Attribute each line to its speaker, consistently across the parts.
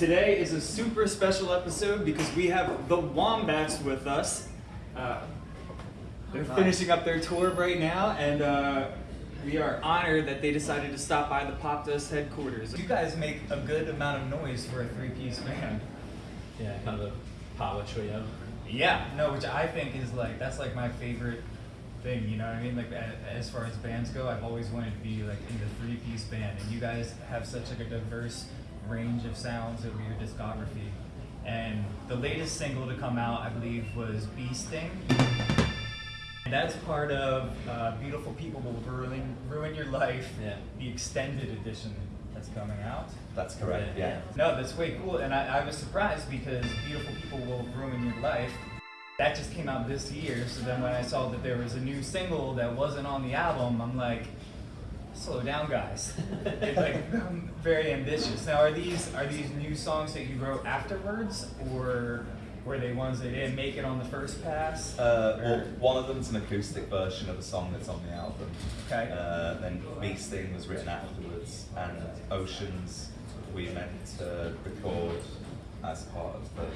Speaker 1: Today is a super special episode because we have the Wombats with us. Uh, they're finishing up their tour right now, and uh, we are honored that they decided to stop by the Popdust headquarters. You guys make a good amount of noise for a three-piece band.
Speaker 2: Yeah, kind of a power trio.
Speaker 1: Yeah, no, which I think is like that's like my favorite thing. You know what I mean? Like as far as bands go, I've always wanted to be like in the three-piece band, and you guys have such like a diverse range of sounds over your discography. And the latest single to come out, I believe, was Bee Sting. And that's part of uh, Beautiful People Will Ruin, Ruin Your Life,
Speaker 2: Yeah.
Speaker 1: the extended edition that's coming out.
Speaker 3: That's correct, yeah.
Speaker 1: No, that's way cool, and I, I was surprised because Beautiful People Will Ruin Your Life. That just came out this year, so then when I saw that there was a new single that wasn't on the album, I'm like, slow down, guys. it's like I'm very ambitious. Now, are these are these new songs that you wrote afterwards, or were they ones that didn't make it on the first pass?
Speaker 3: Uh, well, one of them's an acoustic version of a song that's on the album.
Speaker 1: Okay.
Speaker 3: Uh, then Bee Sting was written afterwards, and Oceans we meant to record as part of the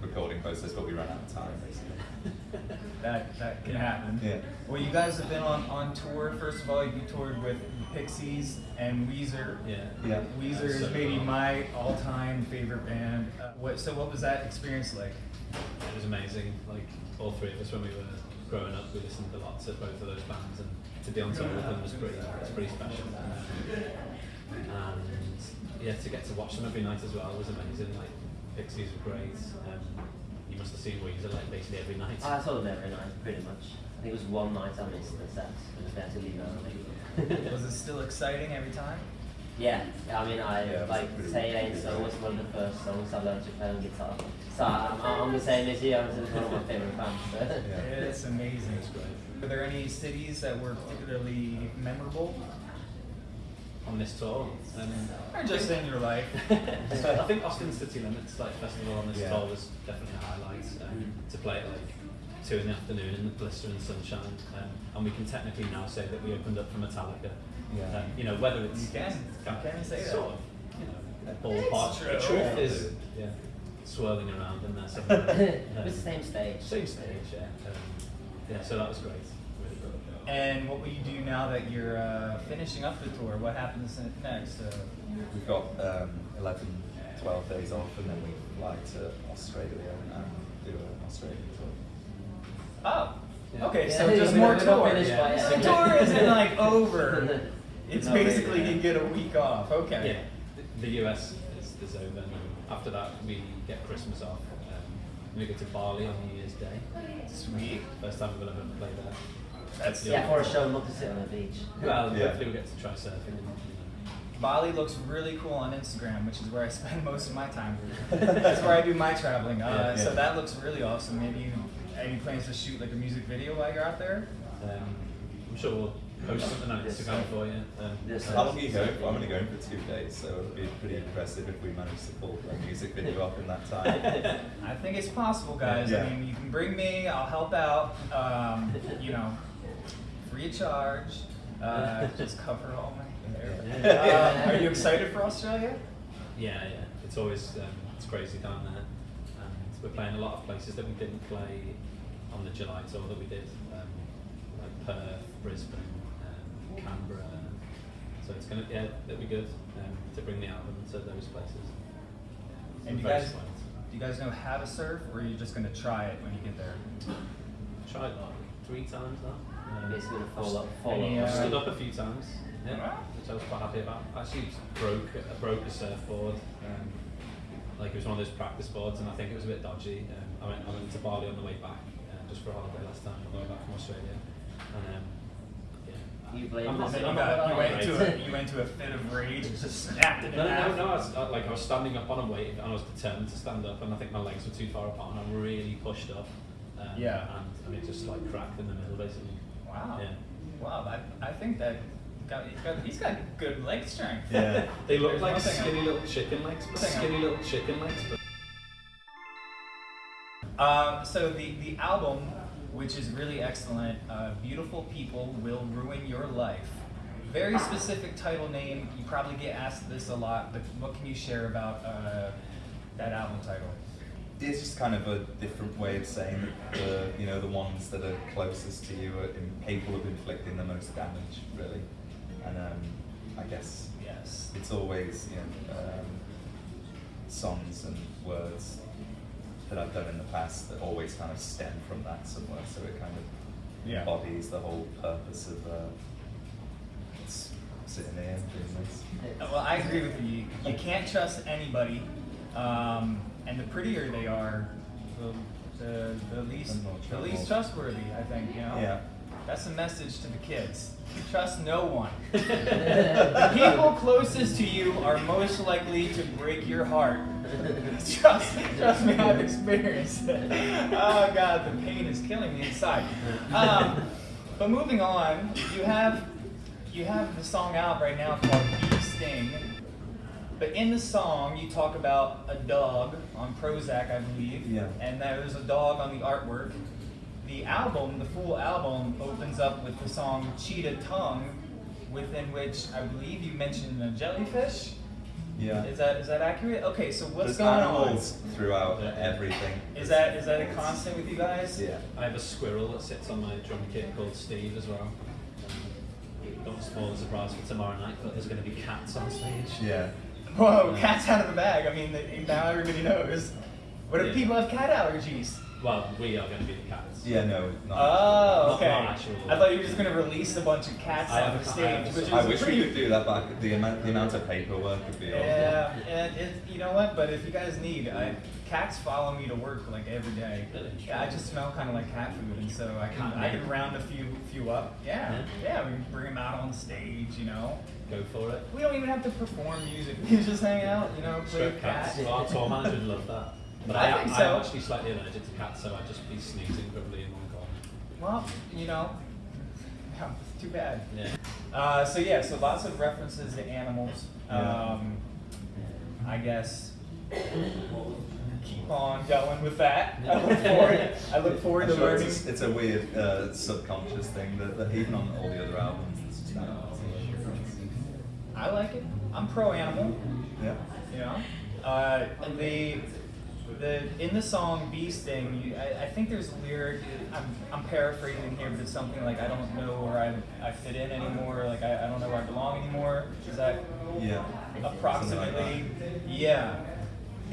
Speaker 3: recording process, but we ran out of time, basically.
Speaker 1: that that can happen.
Speaker 3: Yeah.
Speaker 1: Well, you guys have been on, on tour. First of all, you toured with the Pixies and Weezer.
Speaker 2: Yeah.
Speaker 3: Yeah.
Speaker 1: Weezer
Speaker 2: That's
Speaker 1: is
Speaker 2: so
Speaker 1: maybe
Speaker 2: cool.
Speaker 1: my all-time favorite band. Uh, what? So, what was that experience like?
Speaker 2: It was amazing. Like all three of us when we were growing up, we listened to lots of both of those bands, and to be on tour with them was pretty, was pretty special. Um, and yeah, to get to watch them every night as well was amazing. Like Pixies were great. Um, you must have seen Weezer like basically every night.
Speaker 4: I saw them every night, pretty much. I think it was one night I missed the set because they had to leave early.
Speaker 1: Was it still exciting every time?
Speaker 4: yeah, I mean, I
Speaker 3: Yeah, it
Speaker 4: like Say It Ain't So was one of the first songs I learned to play on guitar. So I'm, I'm the same as you. I'm one of my favorite bands. So.
Speaker 3: Yeah.
Speaker 1: It's amazing.
Speaker 2: It was great.
Speaker 1: Were there any cities that were particularly memorable,
Speaker 2: On this tour, um,
Speaker 1: or just in your life?
Speaker 2: I think Austin City Limits like festival on this
Speaker 3: Yeah.
Speaker 2: tour was definitely a highlight. Um, to play at like two in the afternoon in the blistering sunshine, um, and we can technically now say that we opened up for Metallica.
Speaker 3: Yeah.
Speaker 2: Um, you know whether it's
Speaker 1: You can. You can say that.
Speaker 2: sort of you know ballpark.
Speaker 1: true.
Speaker 2: The truth
Speaker 3: Yeah.
Speaker 2: is yeah, swirling around in there somewhere.
Speaker 4: it was the same stage.
Speaker 2: Same stage, yeah. Um, yeah, so that was great. Really good.
Speaker 1: And what will you do now that you're uh, finishing up the tour? What happens next? Uh,
Speaker 3: We've got um, 11, 12 days off, and then we fly to Australia and do an Australian tour.
Speaker 1: oh,
Speaker 2: Yeah.
Speaker 1: okay.
Speaker 4: Yeah,
Speaker 1: So
Speaker 4: yeah,
Speaker 1: just more
Speaker 4: not- we're not
Speaker 1: tour.
Speaker 4: finished
Speaker 2: by yet.
Speaker 1: The tour isn't like over. It's
Speaker 4: No,
Speaker 1: basically
Speaker 4: yeah.
Speaker 1: you get a week off. Okay.
Speaker 2: Yeah, the, the US is, is over. And after that, we get Christmas off. Um, we go to Bali on New Year's Day.
Speaker 1: Sweet.
Speaker 2: First time we've ever played there.
Speaker 1: That's
Speaker 4: Yeah, for a show, not to sit on the beach.
Speaker 2: Well,
Speaker 3: Yeah.
Speaker 2: hopefully we get to try surfing.
Speaker 1: Bali looks really cool on Instagram, which is where I spend most of my time. That's where I do my traveling. Uh,
Speaker 3: Yeah.
Speaker 1: So that looks really awesome. Maybe you any plans to shoot like a music video while you're out there?
Speaker 2: Um, I'm sure we'll post something on
Speaker 4: This,
Speaker 2: Instagram for you. Um,
Speaker 3: How long are you going for? I'm only going for two days, so it would be pretty impressive if we manage to pull a music video up in that time.
Speaker 1: I think it's possible, guys.
Speaker 3: Yeah.
Speaker 1: I mean, you can bring me. I'll help out. Um, you know, free of charge. Uh, just cover all my hair. Uh, are you excited for Australia?
Speaker 2: yeah, yeah. It's always um, it's crazy down there, and we're playing a lot of places that we didn't play on the July tour that we did, um, like Perth, Brisbane, um, Canberra. So it's gonna yeah, that'll be good um, to bring the album to those places.
Speaker 1: And you guys, do you guys know how to surf, or are you just gonna try it when you get there?
Speaker 2: tried like three times now. Um,
Speaker 4: Basically, the
Speaker 2: I've
Speaker 4: fall up,
Speaker 2: st-
Speaker 4: fall
Speaker 1: Any,
Speaker 4: up.
Speaker 1: uh,
Speaker 2: I've stood up a few times, yeah, which I was quite happy about. Actually, broke I broke a surfboard. Um, like it was one of those practice boards, and I think it was a bit dodgy. Um, I went I went to Bali on the way back, uh, just for a holiday last time on the way back from Australia, and um.
Speaker 4: You blame
Speaker 2: I'm
Speaker 4: the
Speaker 2: not-
Speaker 1: You,
Speaker 2: I'm
Speaker 1: got,
Speaker 2: not-
Speaker 1: you, went
Speaker 2: right.
Speaker 1: into a, you went into a fit of rage and just snapped it in
Speaker 2: No, no,
Speaker 1: half.
Speaker 2: no, I was, uh, like I was standing up on a wave and I was determined to stand up and I think my legs were too far apart and I really pushed up. Um,
Speaker 1: Yeah.
Speaker 2: And, and it just like cracked in the middle basically.
Speaker 1: Wow.
Speaker 2: Yeah.
Speaker 1: Wow. I, I think that got, he's got he's got good leg strength.
Speaker 3: Yeah.
Speaker 2: They look
Speaker 1: There's
Speaker 2: like
Speaker 1: one I-
Speaker 2: skinny little chicken legs, but
Speaker 1: Thing I-
Speaker 2: skinny little chicken legs. But
Speaker 1: Uh, so the the album, which is really excellent, uh, "Beautiful People Will Ruin Your Life." Very specific title name. You probably get asked this a lot, but what can you share about uh, that album title?
Speaker 3: It's just kind of a different way of saying that the you know the ones that are closest to you are capable of inflicting the most damage, really. And um, I guess
Speaker 1: Yes.
Speaker 3: it's always you know um, songs and words that I've done in the past that always kind of stem from that somewhere. So it kind of
Speaker 1: Yeah.
Speaker 3: embodies the whole purpose of uh, sitting here and doing this.
Speaker 1: Well, I agree with you. You can't trust anybody, um, and the prettier they are, the, the, the least the least trustworthy. I think you know.
Speaker 3: Yeah.
Speaker 1: That's a message to the kids. Trust no one. the people closest to you are most likely to break your heart. trust, trust me, I've experienced it. Oh God, the pain is killing me inside. Um, but moving on, you have you have the song out right now called Bee Sting. But in the song, you talk about a dog on Prozac, I believe.
Speaker 3: Yeah.
Speaker 1: And there's a dog on the artwork. The album, the full album, opens up with the song Cheetah Tongue, within which I believe you mentioned a jellyfish.
Speaker 3: Yeah.
Speaker 1: Is that is that accurate? Okay, so what's
Speaker 3: There's
Speaker 1: going
Speaker 3: animals throughout everything.
Speaker 1: on? Is that is that a constant with you guys?
Speaker 3: Yeah.
Speaker 2: I have a squirrel that sits on my drum kit called Steve as well. Don't spoil the surprise for tomorrow night, but there's going to be cats on stage.
Speaker 3: Yeah.
Speaker 1: Whoa, cat's out of the bag. I mean, now everybody knows. What if
Speaker 2: Yeah.
Speaker 1: people have cat allergies?
Speaker 2: Well, we are going to be the cats.
Speaker 3: Yeah, no. Not
Speaker 1: Oh,
Speaker 2: Not-
Speaker 1: okay.
Speaker 2: not actual-
Speaker 1: I thought you were just gonna release a bunch of cats
Speaker 2: I
Speaker 1: on the stage,
Speaker 2: have
Speaker 1: which is
Speaker 3: I wish
Speaker 1: pretty.
Speaker 3: we could do that, but the amount, the amount of paperwork would be awful.
Speaker 1: Yeah, and it, you know what? But if you guys need, I, cats follow me to work like every day. Yeah, I just smell kind of like cat food, and so I can
Speaker 2: Cat
Speaker 1: I can round a few few up. Yeah,
Speaker 2: Yeah.
Speaker 1: yeah, we can bring them out on stage. You know,
Speaker 2: Go for it.
Speaker 1: we don't even have to perform music. We just hang out. You know, play
Speaker 2: Strip
Speaker 1: cat.
Speaker 2: cats. Our tour manager would love that. But
Speaker 1: I
Speaker 2: I,
Speaker 1: think
Speaker 2: I,
Speaker 1: so.
Speaker 2: am actually slightly allergic to cats, so I'd just be sneezing probably in one corner.
Speaker 1: Well, you know, too bad.
Speaker 2: Yeah.
Speaker 1: Uh, so yeah, so lots of references to animals.
Speaker 3: Yeah.
Speaker 1: Um, I guess keep on going with that. I look forward. I look forward to
Speaker 3: sure
Speaker 1: learning.
Speaker 3: It's, a, it's a weird uh, subconscious thing that, that even on all the other albums, it's just kind.
Speaker 1: I like it. I'm pro animal.
Speaker 3: Yeah.
Speaker 1: You know, uh, the the in the song "Bee Sting," you, I, I think there's a lyric. I'm, I'm paraphrasing here, but it's something like I don't know where I, I fit in anymore. Like I, I don't know where I belong anymore. Is that
Speaker 3: Yeah.
Speaker 1: approximately? Yeah.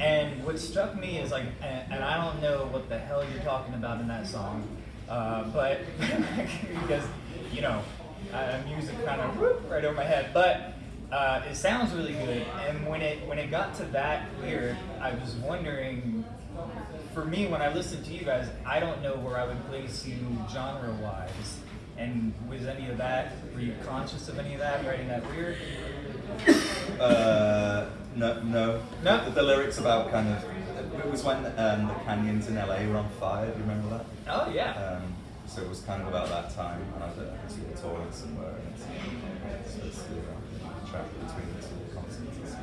Speaker 1: And what struck me is like, and, and I don't know what the hell you're talking about in that song, uh, but because you know, uh, music kind of right over my head, but. Uh, it sounds really good, and when it when it got to that lyric, I was wondering. For me, when I listened to you guys, I don't know where I would place you genre-wise. And was any of that? Were you conscious of any of that writing that lyric?
Speaker 3: Uh, no, no.
Speaker 1: No?
Speaker 3: The, the lyrics about kind of. It was when um, the canyons in LA were on fire. Do you remember that?
Speaker 1: Oh yeah.
Speaker 3: Um, so it was kind of about that time, and I was at I was at a toilet somewhere, and it's, so it's the uh, track between the two concerts.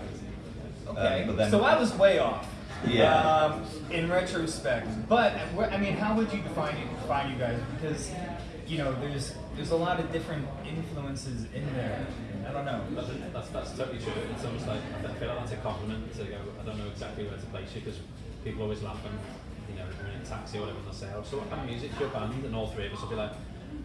Speaker 1: Okay,
Speaker 3: Um, then-
Speaker 1: so I was way off.
Speaker 3: Yeah.
Speaker 1: Um, in retrospect, but I mean, how would you define you, define you guys? Because you know, there's there's a lot of different influences in there. I don't know.
Speaker 2: That's, that's, that's totally true. It's almost like, I feel like that's a compliment to go, I don't know exactly where to place you because people always laugh when, you know, we're in a taxi or whatever and they'll say, oh, so what kind of music's your band? And all three of us will be like,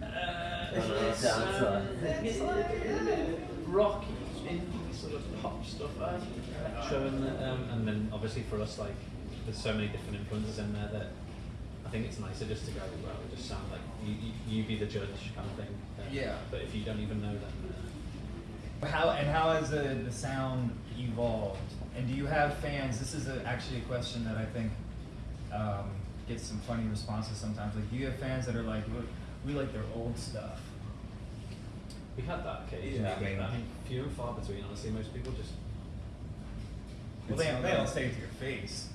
Speaker 2: uh,
Speaker 4: Don't
Speaker 2: it's,
Speaker 4: sounds
Speaker 2: uh, it's like uh, rocky, indie sort of pop stuff, uh, electro, and, um, and then obviously for us, like, there's so many different influences in there that I think it's nicer just to go, well, it just sound like you, you, you be the judge kind of thing. Um,
Speaker 1: Yeah.
Speaker 2: But if you don't even know, then. Uh,
Speaker 1: How and how has the, the sound evolved? And do you have fans? This is a, actually a question that I think um, gets some funny responses sometimes. Like, do you have fans that are like, look, we like their old stuff?
Speaker 2: We had that occasionally,
Speaker 3: Yeah, I mean-
Speaker 2: but I think few and far between. Honestly, most people just
Speaker 1: Well, they, don't- they don't say it to your face.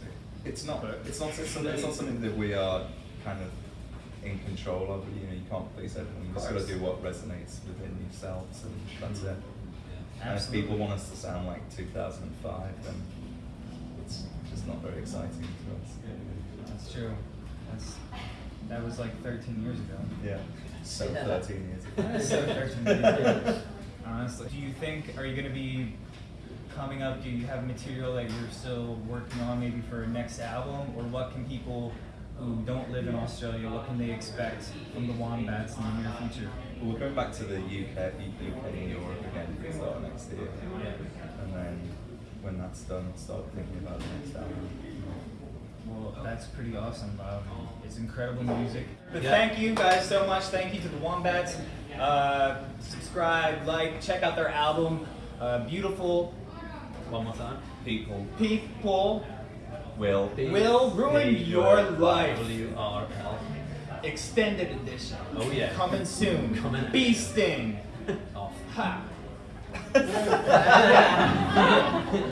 Speaker 3: It's not. It's not. It's, something- it's not something that we are kind of in control of. You know, you can't please everyone. You just got to do what resonates within yourselves, and that's it.
Speaker 2: yeah.
Speaker 3: And if people want us to sound like 2005, then it's just not very exciting to us.
Speaker 1: That's true. That's that was like 13 years ago.
Speaker 3: Yeah. So
Speaker 4: Yeah.
Speaker 3: 13 years ago.
Speaker 1: so 13 years ago. Honestly, do you think are you going to be coming up? Do you have material that you're still working on, maybe for a next album, or what can people who don't live in Australia, what can they expect from the Wombats in the near future?
Speaker 3: Well, we're going back to the UK, UK and Europe again for the start next year. And then when that's done, start thinking about the next album.
Speaker 1: Well, that's pretty awesome, Bob. It's incredible music. But
Speaker 2: Yeah.
Speaker 1: thank you guys so much. Thank you to the Wombats. Uh, subscribe, like, check out their album. Uh, beautiful
Speaker 2: One more time.
Speaker 3: People
Speaker 1: people
Speaker 3: will Be,
Speaker 1: will ruin your life.
Speaker 2: W-R-L.
Speaker 1: Extended edition.
Speaker 2: Oh, yeah.
Speaker 1: Coming soon.
Speaker 2: Coming.
Speaker 1: Bee sting.
Speaker 2: Off.
Speaker 1: Ha.